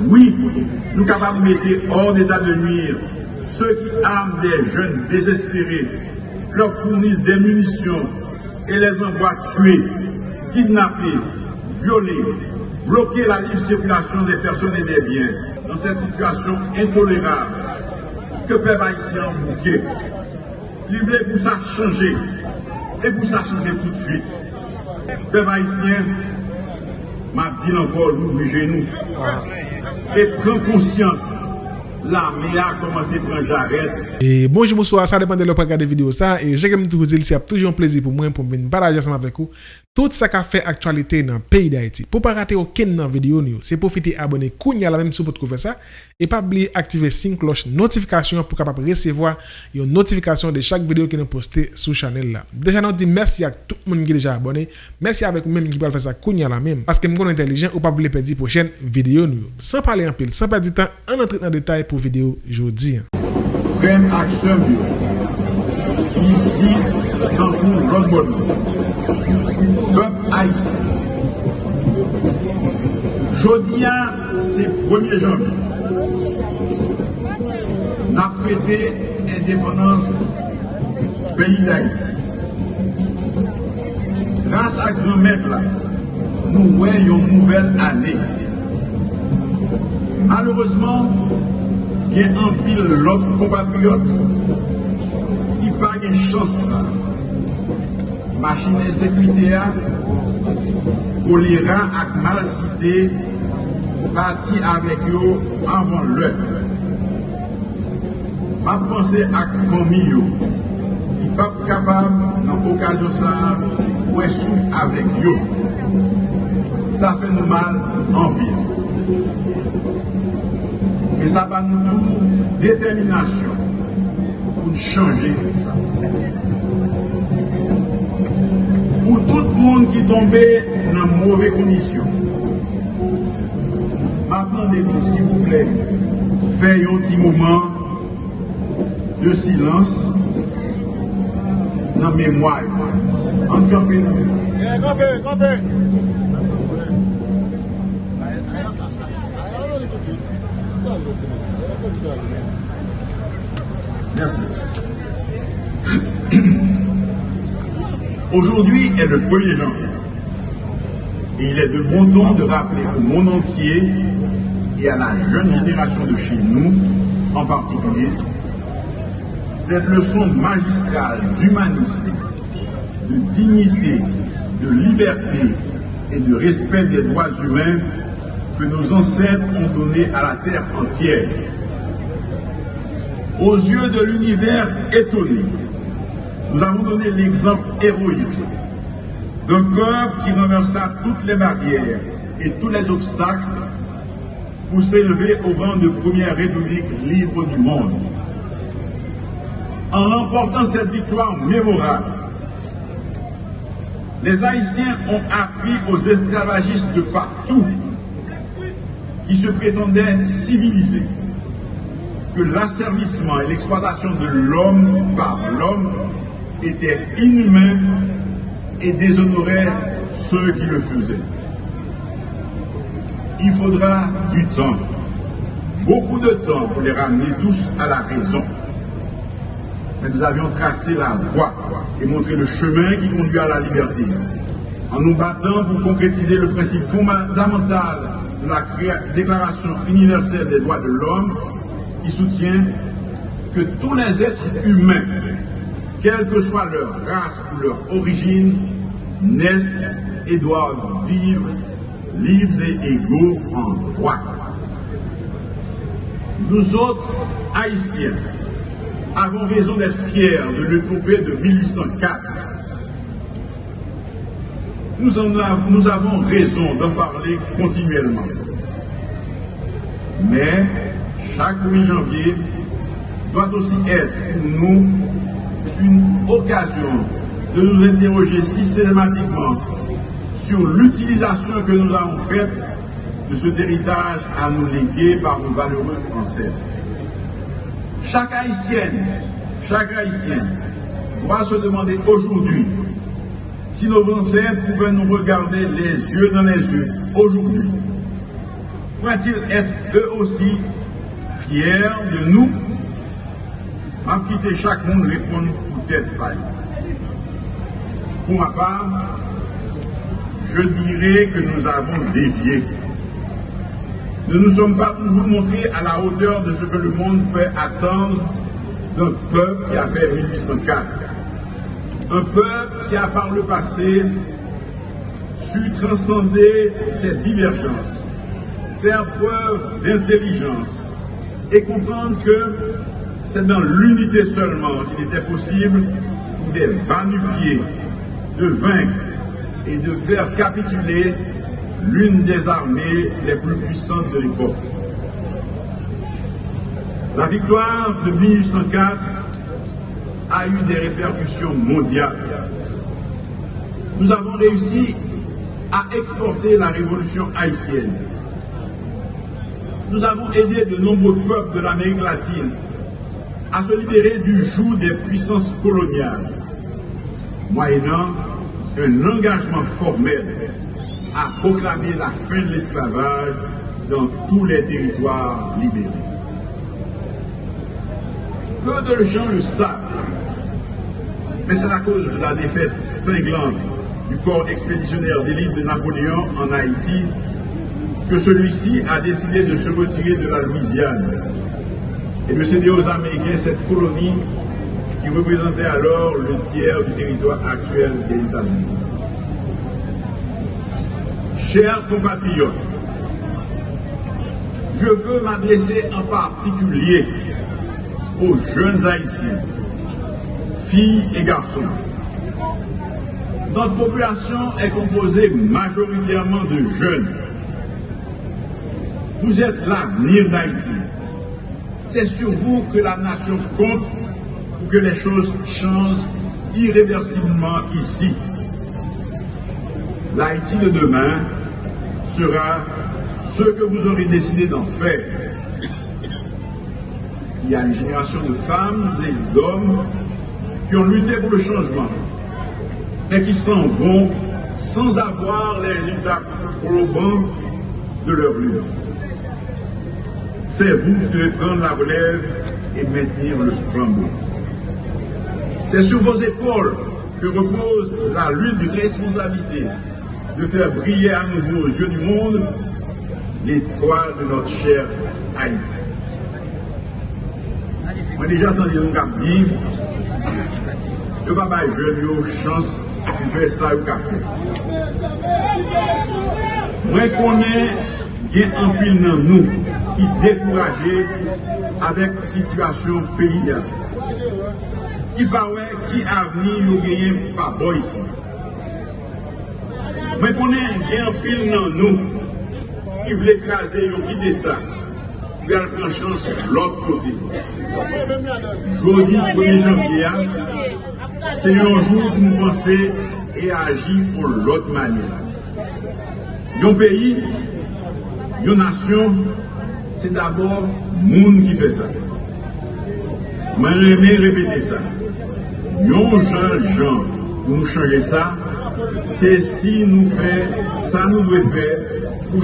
Oui, nous capables de mettre hors d'état de nuire ceux qui arment des jeunes désespérés, leur fournissent des munitions et les envoient tuer, kidnapper, violer, bloquer la libre circulation des personnes et des biens dans cette situation intolérable que peuple haïtien bouquet. Libre pour ça changer et pour ça changer tout de suite. Peuple haïtien m'a dit encore l'ouvrir genoux et prend conscience la me a komanse pran jaret. E bonjou mouswa, sa depande lò pa gade video sa, e jè gèm tou kouzil si ap toujou an plezi pou mwen pou mwen barajan seman vek ou, tout sa ka fe aktualite nan peyi da eti. Po pa rate ou ken nan video ni ou, se pou fiti abone kounya la menm sou pot kouve sa, e pa bli aktive sin kloch notifikasyon pou kapap resevoa yon notifikasyon de chak video ki nou poste sou chanel la. Deja nan di mersi ak tout moun ki deja abone, mersi avek ou menm ki pal fe sa kounya la menm, paske mkoun entelijen ou pa bli pedi pou chen video ni ou. San pale an pil, san perdi tan, an entrit nan detay pou video jodi. Frem aksyon bio. Isi, tankou ronbon. Pep Aïssi. Jodi an, se 1er janvi. Na fete indeponans peyi d'Aïssi. Grans ak remet la, nou wè yon nouvel anè. Malourezman, gen anpil lop kompatriot ki pa gen chans la. Machine sekwite a, kolera ak malasite pati avek yo avan lè. Ma panse ak fomi yo ki pap kapab nan okasyon sa wè sou avek yo. Sa fè nou mal Et ça va nous détermination pour changer ça. Pour tout le monde qui tombait dans mauvaises conditions, maintenant, s'il vous plaît, faites un petit moment de silence dans la mémoire. En campé. Merci. Aujourd'hui est le 1er janvier. Et il est de bon ton de rappeler au monde entier et à la jeune génération de chez nous en particulier cette leçon magistrale d'humanisme, de dignité, de liberté et de respect des droits humains que nos ancêtres ont donné à la terre entière. Aux yeux de l'univers étonné, nous avons donné l'exemple héroïque d'un corps qui renversa toutes les barrières et tous les obstacles pour s'élever au rang de première république libre du monde. En remportant cette victoire mémorable, les Haïtiens ont appris aux esclavagistes de partout qui se prétendaient civilisés que l'asservissement et l'exploitation de l'homme par l'homme étaient inhumains et déshonoraient ceux qui le faisaient. Il faudra du temps, beaucoup de temps pour les ramener tous à la raison. Mais nous avions tracé la voie et montré le chemin qui conduit à la liberté, en nous battant pour concrétiser le principe fondamental la Déclaration universelle des droits de l'homme qui soutient que tous les êtres humains, quelle que soit leur race ou leur origine, naissent et doivent vivre libres et égaux en droit. Nous autres, Haïtiens, avons raison d'être fiers de l'épopée de 1804. Nous, avons, raison d'en parler continuellement. Mais chaque 8 janvier doit aussi être pour nous une occasion de nous interroger systématiquement sur l'utilisation que nous avons faite de cet héritage à nous léguer par nos valeureux ancêtres. Chaque haïtienne, chaque haïtien doit se demander aujourd'hui si nos ancêtres pouvaient nous regarder les yeux dans les yeux aujourd'hui pourraient-ils être eux aussi fiers de nous? À quitter chaque monde répondre peut-être pas. Pour ma part, je dirais que nous avons dévié. Nous ne nous sommes pas toujours montrés à la hauteur de ce que le monde peut attendre d'un peuple qui a fait 1804. Un peuple qui a par le passé su transcender ses divergences, faire preuve d'intelligence et comprendre que c'est dans l'unité seulement qu'il était possible pour des vanupiers de vaincre et de faire capituler l'une des armées les plus puissantes de l'époque. La victoire de 1804 eu des répercussions mondiales. Nous avons réussi à exporter la révolution haïtienne. Nous avons aidé de nombreux peuples de l'Amérique latine à se libérer du joug des puissances coloniales, moyennant un engagement formel à proclamer la fin de l'esclavage dans tous les territoires libérés. Peu de gens le savent, mais c'est à cause de la défaite cinglante du corps expéditionnaire d'élite de Napoléon en Haïti que celui-ci a décidé de se retirer de la Louisiane et de céder aux Américains cette colonie qui représentait alors le tiers du territoire actuel des États-Unis. Chers compatriotes, je veux m'adresser en particulier aux jeunes haïtiens, filles et garçons. Notre population est composée majoritairement de jeunes. Vous êtes l'avenir d'Haïti. C'est sur vous que la nation compte pour que les choses changent irréversiblement ici. L'Haïti de demain sera ce que vous aurez décidé d'en faire. Il y a une génération de femmes et d'hommes qui ont lutté pour le changement, mais qui s'en vont sans avoir les résultats probants de leur lutte. C'est vous qui devez prendre la relève et maintenir le flambeau. C'est sur vos épaules que repose la lutte de responsabilité de faire briller à nouveau aux yeux du monde l'étoile de notre cher Haïti. Moi déjà entendu un dire, Yo pa bay jen yo chans pou fè sa yo ka fè. Mwen konen gen anpil nan nou ki dekouraje avèk situasyon peyi ya. Ki pa wè ki avni yo genyen pa bo yisi. Mwen konen gen anpil nan nou ki vle kaze yo kite sa. Puis elle prend chance de l'autre côté. Jeudi 1er janvier, c'est un jour où nous pensons et agir pour l'autre manière. Un pays, une nation, c'est d'abord le monde qui fait ça. Je vais répéter ça. Yon jan jan pou nou chanje sa, se si nou fe, sa nou dwe fe pou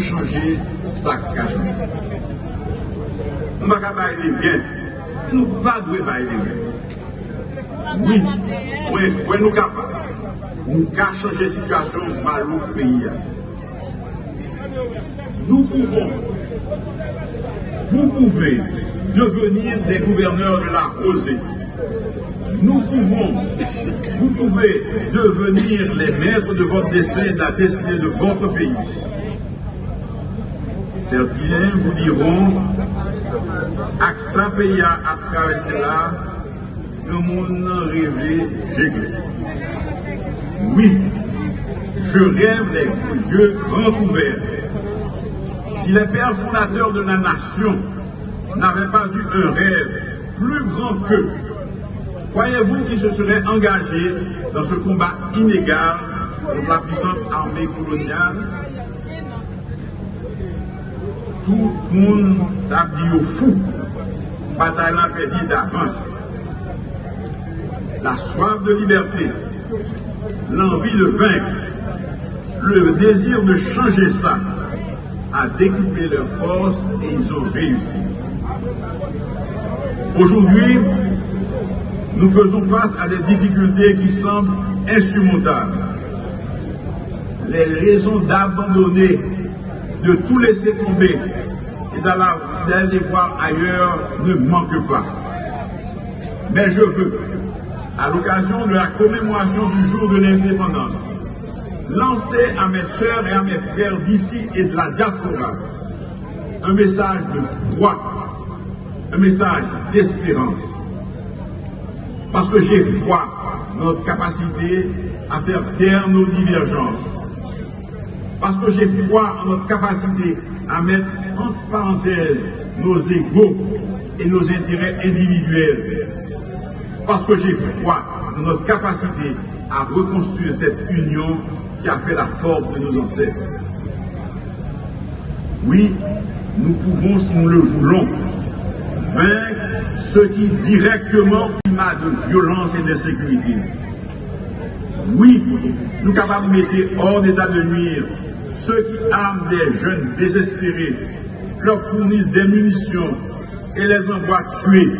chanje sa kajman. Nou baka baye li gen, nou pa dwe baye li gen. Oui, wè nou kapa, nou ka chanje situasyon malou peyi ya. Nou pouvon, vous pouvez devenir des gouverneurs de la rosée. nous pouvons, vous pouvez devenir les maîtres de votre destin de la destinée de votre pays. Certains vous diront, Aksa pays à traverser là, le monde rêvé, j'ai Oui, je rêve les yeux grands ouverts. Si les pères fondateurs de la nation n'avaient pas eu un rêve plus grand qu'eux, Croyez-vous qu'ils se seraient engagés dans ce combat inégal contre la puissante armée coloniale? Tout le monde a dit au fou. Bataille n'a d'avance. La soif de liberté, l'envie de vaincre, le désir de changer ça, à découper leurs forces et ils ont réussi. Aujourd'hui, nous faisons face à des difficultés qui semblent insurmontables. Les raisons d'abandonner, de tout laisser tomber et d'aller voir ailleurs ne manquent pas. Mais je veux, à l'occasion de la commémoration du jour de l'indépendance, lancer à mes soeurs et à mes frères d'ici et de la diaspora un message de foi, un message d'espérance. Parce que j'ai foi dans notre capacité à faire taire nos divergences. Parce que j'ai foi en notre capacité à mettre entre parenthèses nos égaux et nos intérêts individuels. Parce que j'ai foi dans notre capacité à reconstruire cette union qui a fait la force de nos ancêtres. Oui, nous pouvons, si nous le voulons, vaincre ceux qui directement climat de violence et d'insécurité. Oui, nous capables de mettre hors d'état de nuire ceux qui arment des jeunes désespérés, leur fournissent des munitions et les envoient tuer,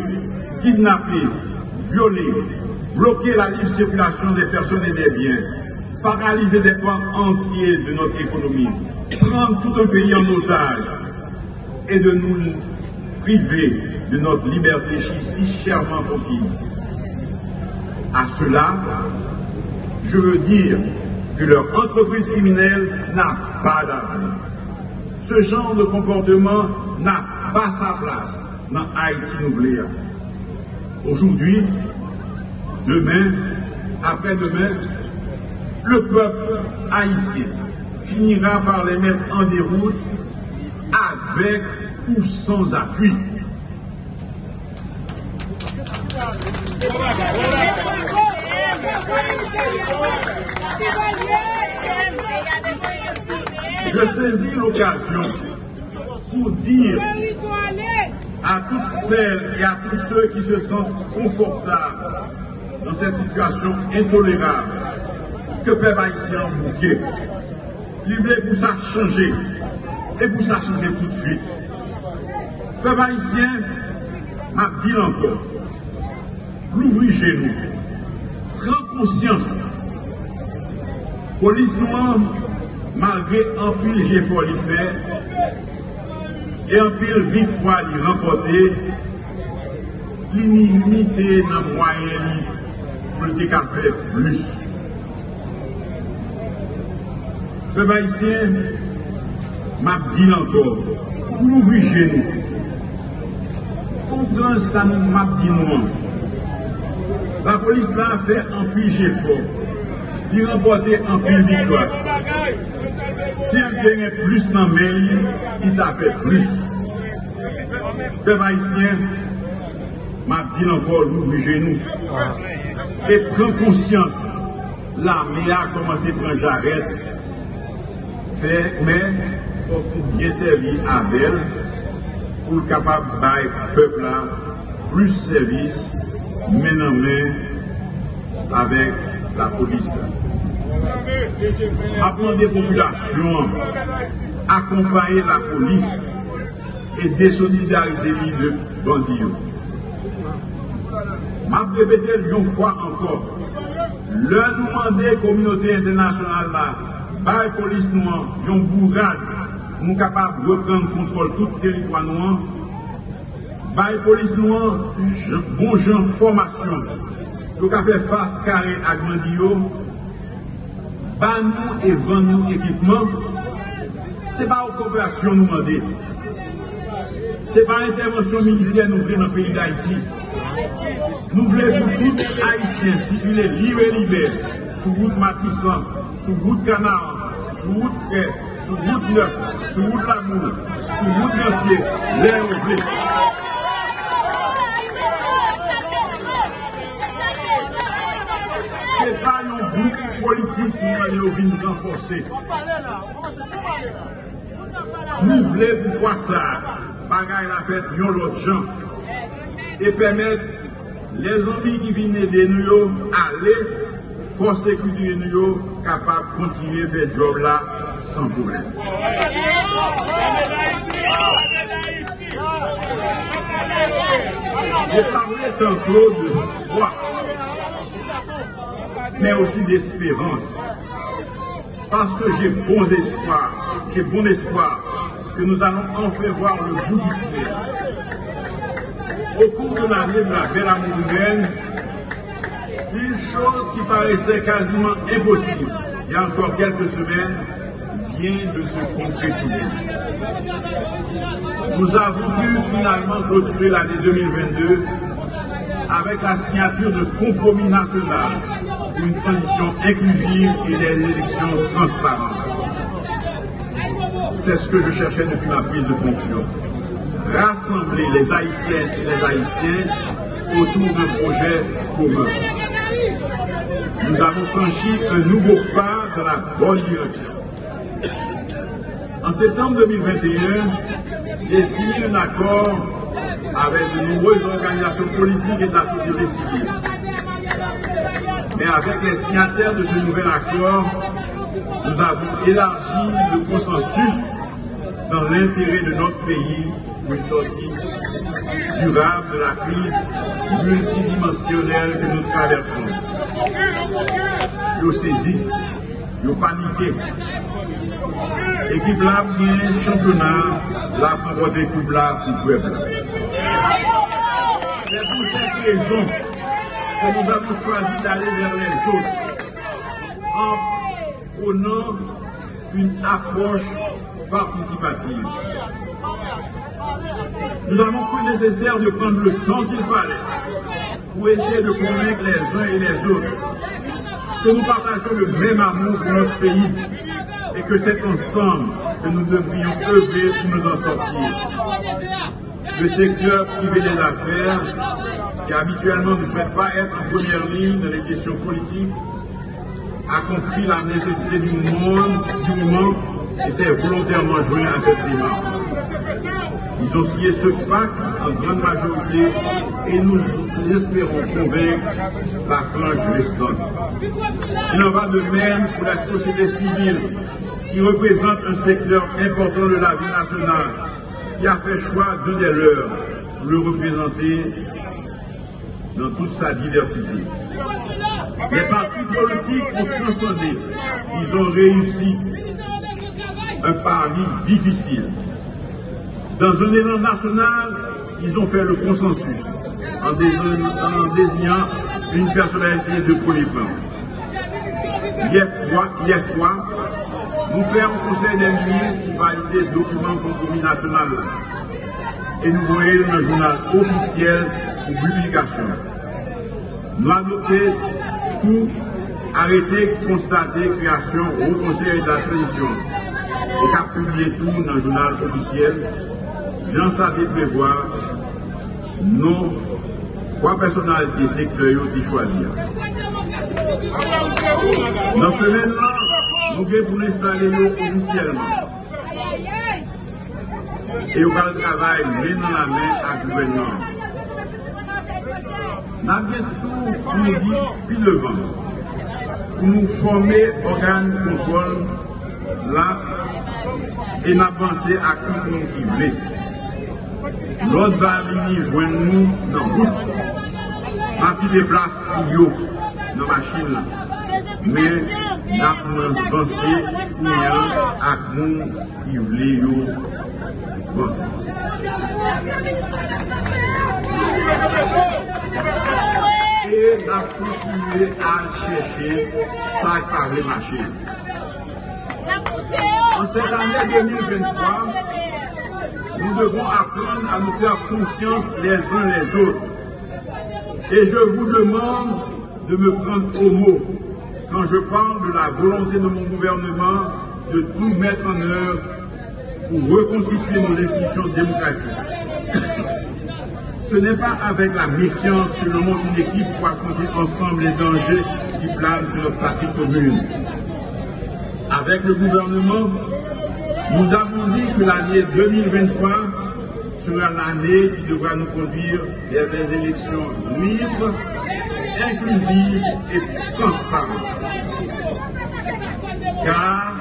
kidnapper, violer, bloquer la libre circulation des personnes et des biens, paralyser des pans entiers de notre économie, prendre tout un pays en otage et de nous priver de notre liberté si chèrement conquise. À cela, je veux dire que leur entreprise criminelle n'a pas d'avenir. Ce genre de comportement n'a pas sa place dans Haïti Nouvelea. Aujourd'hui, demain, après-demain, le peuple haïtien finira par les mettre en déroute avec ou sans appui. Je saisis l'occasion pour dire à toutes celles et à tous ceux qui se sentent confortables dans cette situation intolérable que peuple haïtien bouquet. L'idée pour ça changer et pour ça changer tout de suite. Peuple haïtien m'a dit encore, l'ouvrir genoux, prends conscience. Police noire, malgré un pile j'ai lui faire, et un pile victoire lui remporter, l'inimité dans le moyen pour qu'à faire plus. Peuple haïtien, m'a dit encore, l'ouvrir genoux, comprends ça, m'a dit. La police là a fait un puits fort. Il remporté un puits victoire. S'il gagnait plus dans le il a fait plus. Peuple haïtien, m'a dit encore l'ouvrir genoux. Et prends conscience, l'armée a commencé à prendre j'arrête. Mais il faut bien servir à elle pour le capable de peuple là plus service main en main avec la police. Apprendre des populations, accompagner la police et désolidariser les de bandits. Je répéter une fois encore, leur demander communauté internationale par la police noire, une bourrade, nous capables de reprendre contrôle tout le territoire noir Baye police noire, bon gens formation, pour faire face carré à Grandio, ban nous et vend nous équipement, ce n'est pas une coopération nous demander. Ce n'est pas l'intervention militaire nous voulons dans le pays d'Haïti. Nous voulons pour tout Haïtien circuler libre et libère, sur route Matissan, sur route Canard, sur route Frère, sur route Neuf, sur route Lamour, sur route Gantier, l'air au Ce n'est pas un politique pour aller au vin renforcer. Nous voulons pour voir ça, bagaille la fête, yon l'autre gens, et permettre les amis qui viennent aider nous aller, force sécurité nous capables de continuer à faire job là sans problème. J'ai parlé tantôt de foi, mais aussi d'espérance. Parce que j'ai bon espoir, j'ai bon espoir que nous allons enfin voir le bout du tunnel. Au cours de l'année de la belle amour humaine, une chose qui paraissait quasiment impossible il y a encore quelques semaines vient de se concrétiser. Nous avons pu finalement clôturer l'année 2022 avec la signature de compromis national une transition inclusive et des élections transparentes. C'est ce que je cherchais depuis ma prise de fonction. Rassembler les Haïtiennes et les Haïtiens autour d'un projet commun. Nous avons franchi un nouveau pas dans la bonne direction. En septembre 2021, j'ai signé un accord avec de nombreuses organisations politiques et de la société civile. Mais avec les signataires de ce nouvel accord, nous avons élargi le consensus dans l'intérêt de notre pays pour une sortie durable de la crise multidimensionnelle que nous traversons. Yo saisi, yo paniqué. Équipe là, bien championnat, la parole d'équipe là pour le peuple. C'est pour cette raison que nous avons choisi d'aller vers les autres en prenant une approche participative. Nous avons cru nécessaire de prendre le temps qu'il fallait pour essayer de convaincre les uns et les autres que nous partageons le même amour pour notre pays et que c'est ensemble que nous devrions œuvrer pour nous en sortir. Le secteur privé des affaires, qui habituellement ne souhaite pas être en première ligne dans les questions politiques, a compris la nécessité du, monde, du moment et s'est volontairement joint à cette démarche. Ils ont signé ce pacte en grande majorité et nous espérons convaincre la frange restante. Il en va de même pour la société civile qui représente un secteur important de la vie nationale, qui a fait choix de des leurs le représenter dans toute sa diversité. Les partis politiques ont transcendé, ils ont réussi un pari difficile. Dans un élan national, ils ont fait le consensus en désignant, une personnalité de premier plan. Hier, soir, nous faisons un conseil des ministres pour valider le document compromis national et nous voyons un journal officiel publication. Nous adoptons tout arrêter, constater, création au conseil de la transition et qu'a publié tout dans le journal officiel Jean Sadi prévoir non trois personnalités sectorielles qui choisir. Dans ce moment-là, nous devons pour l'installer officiellement. Et le travail main dans la main à gouvernement. Avons tout pour nous dire puis devant. Pour nous former organe de contrôle là et m'avancer à tout le monde qui veut. L'autre va venir joindre nous dans la route. Pas des places pour eux dans la machine. Là. Mais nous pensé à nous qui voulons penser. Et nous avons continué à chercher qui parlait marcher. En cette année 2023, nous devons apprendre à nous faire confiance les uns les autres. Et je vous demande de me prendre au mot quand je parle de la volonté de mon gouvernement de tout mettre en œuvre pour reconstituer nos institutions démocratiques. Ce n'est pas avec la méfiance que nous monte une équipe pour affronter ensemble les dangers qui planent sur notre patrie commune. Avec le gouvernement, nous avons dit que l'année 2023 sera l'année qui devra nous conduire vers des élections libres, inclusives et transparentes. Car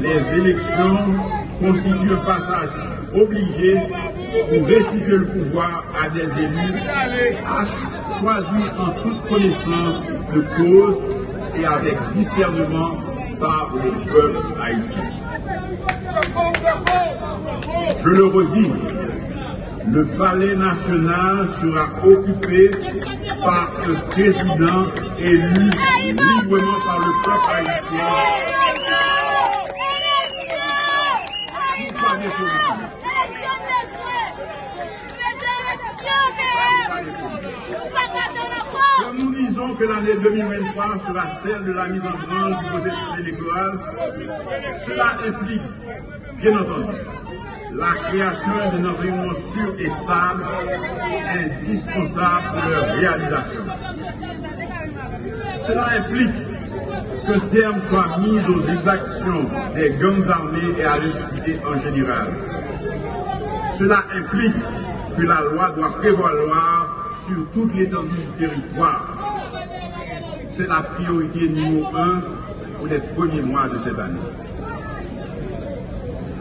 les élections constituent un passage obligé pour restituer le pouvoir à des élus à choisir en toute connaissance de cause et avec discernement par le peuple haïtien. Je le redis, le palais national sera occupé par un président élu librement par le peuple haïtien. Que l'année 2023 sera celle de la mise en branche du processus électoral, cela implique, bien entendu, la création d'un environnement sûr et stable, indispensable pour leur réalisation. Cela implique qu'un terme soit mis aux exactions des gangs armés et à l'insécurité en général. Cela implique que la loi doit prévaloir sur toute l'étendue du territoire. C'est la priorité numéro un pour les premiers mois de cette année.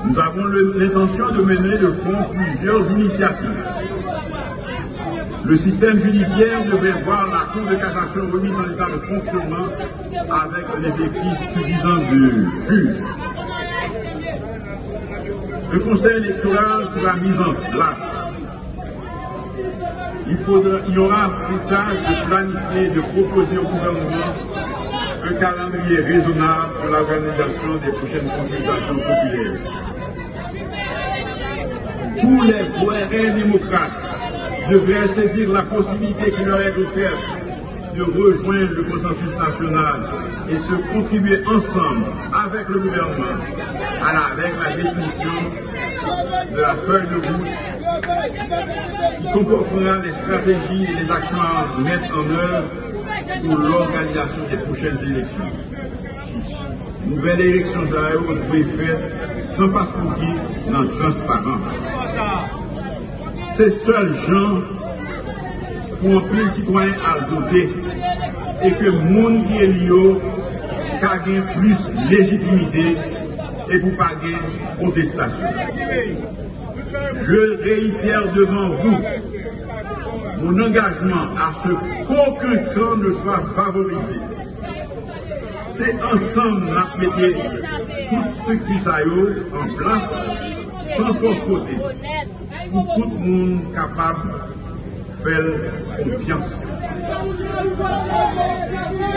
Nous avons l'intention de mener de front plusieurs initiatives. Le système judiciaire devrait voir la Cour de cassation remise en état de fonctionnement avec un effectif suffisant de juges. Le Conseil électoral sera mis en place. Il, faudra, y aura pour tâche de planifier, de proposer au gouvernement un calendrier raisonnable pour l'organisation des prochaines consultations populaires. Tous les vrais démocrates devraient saisir la possibilité qui leur est offerte de rejoindre le consensus national et de contribuer ensemble avec le gouvernement à la définition de la feuille de route qui comportera les stratégies et les actions à mettre en œuvre pour l'organisation des prochaines élections. Nouvelle élection à doit faite sans passeport dans transparence. C'est seul gens pour un plein citoyen à voter et que le monde qui est lié plus légitimité et pour pas contestation. Je réitère devant vous mon engagement à ce qu'aucun camp ne soit favorisé. C'est ensemble à mettre toute structure en place sans force côté pour tout le monde capable de faire confiance.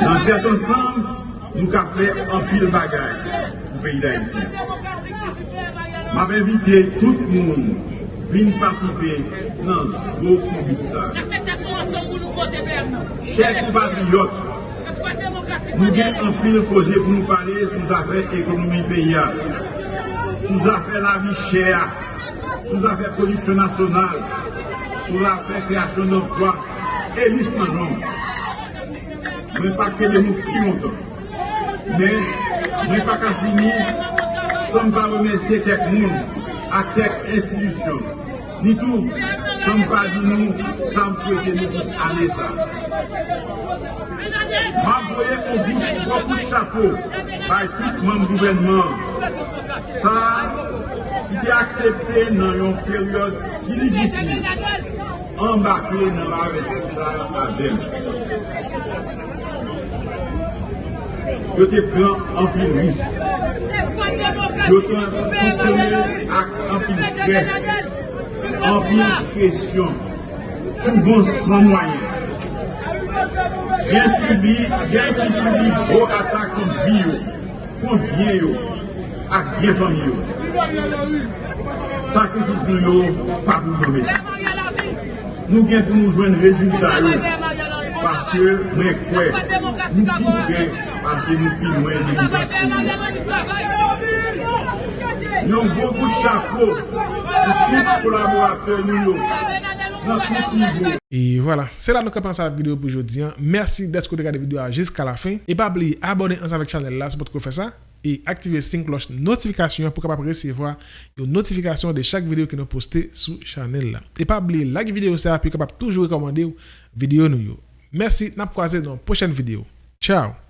Dans cet ensemble, nous avons fait un pile bagaille pour le pays d'Haïti. Je invité tout le monde à participer dans vos ça. Chers compatriotes, nous avons un pile projet pour nous parler les affaires économiques paysannes sous affaire la vie chère, sous affaire production nationale, sous affaire création d'emplois, et liste. Mais pas que de nous qui longtemps. Mais, mais pas qu'à finir, sans pas remercier quelques monde, à quelques institutions, ni tout, sans pas dire nous, sans souhaiter nous tous aller ça. M'envoyer au bout, beaucoup de chapeaux par tout le gouvernement ça, qui est accepté dans une période si difficile, embarqué dans la ça avec. Je te prends en plus L'OTAN fonksyonè ak anpil stres, anpil kresyon, souvan san mwayen. Gen subi, gen ki subi gro atak kont vi yo, kont bien yo, ak gen fami yo. Sakrifis nou yo, pa pou jomè si. Nou gen pou nou jwen rezultat yo, paske mwen kwe, nou pou gen nous Nous nous. Et voilà, c'est là que nous commençons la vidéo pour aujourd'hui. Merci d'être regardé la vidéo jusqu'à la fin. Et pas oublier abonner ensemble avec la chaîne là, c'est pour faire ça. Et activer 5 cloche notification pour capable recevoir une notification de chaque vidéo que nous postons sur la chaîne là. Et pas oublier like vidéo ça, puis capable toujours recommander vidéo nous. Merci, n'a croisé dans la prochaine vidéo. Ciao